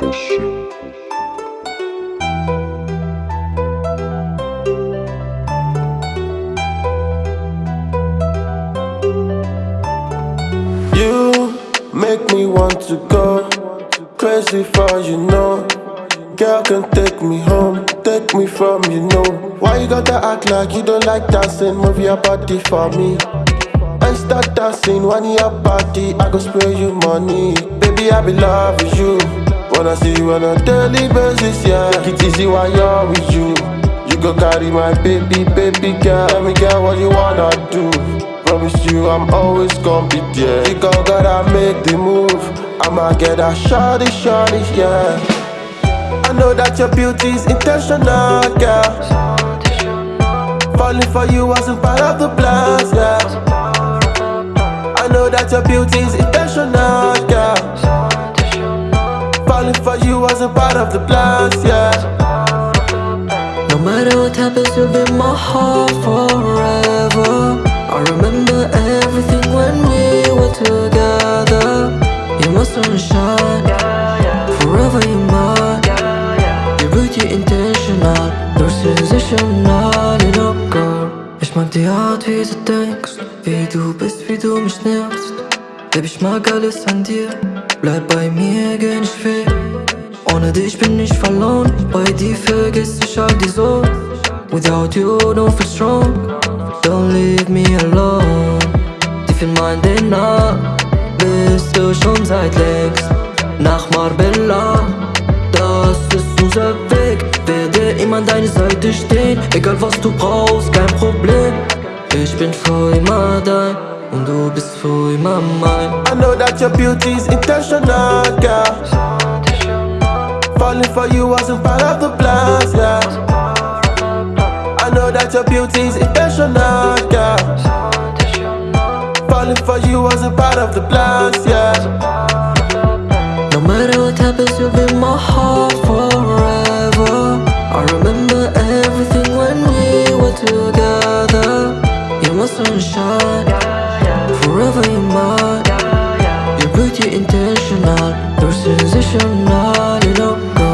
You make me want to go Crazy for you know Girl can take me home, take me from you know Why you gotta act like you don't like dancing? Move your body for me. I start dancing, one your party, I go spray you money. Baby I be loving you. Wanna see you on a daily basis, yeah. Take it easy while you're with you. You go carry my baby, baby girl. Tell me, girl, what you wanna do? Promise you, I'm always gonna be there. You gon' gotta make the move. I'ma get a shawty, shawty, yeah. I know that your beauty's intentional, girl. Falling for you wasn't part of the plans, yeah. I know that your beauty's intentional, Falling for you wasn't part of the plans, yeah. No matter what happens, you'll be my heart forever. I remember everything when we were together. You're my sunshine, forever you're mine. Your beauty intentional, you're sensational, you know, girl. Ich mag die Art, wie du denkst, wie du bist, wie du mich nervst. Baby, ich mag alles an dir, bleib bei mir, geh nicht weg. Ohne dich bin ich verloren, bei dir vergiss ich all die Sorgen. Without you, don't feel strong, don't leave me alone. Tief in mein DNA bist du schon seit längst. Nach Marbella, das ist unser Weg. Werde immer an deine Seite stehen, egal was du brauchst, kein Problem. Ich bin für immer dein and do this for in my mind I know that your beauty is intentional, girl. Falling for you wasn't part of the plans, yeah. I know that your beauty is intentional, girl. Falling for you wasn't part of the plans, yeah. No matter what happens, you'll be my heart forever. I remember everything when we were together. You're my sunshine. Wherever you are You're pretty intentional. There's sensational, you know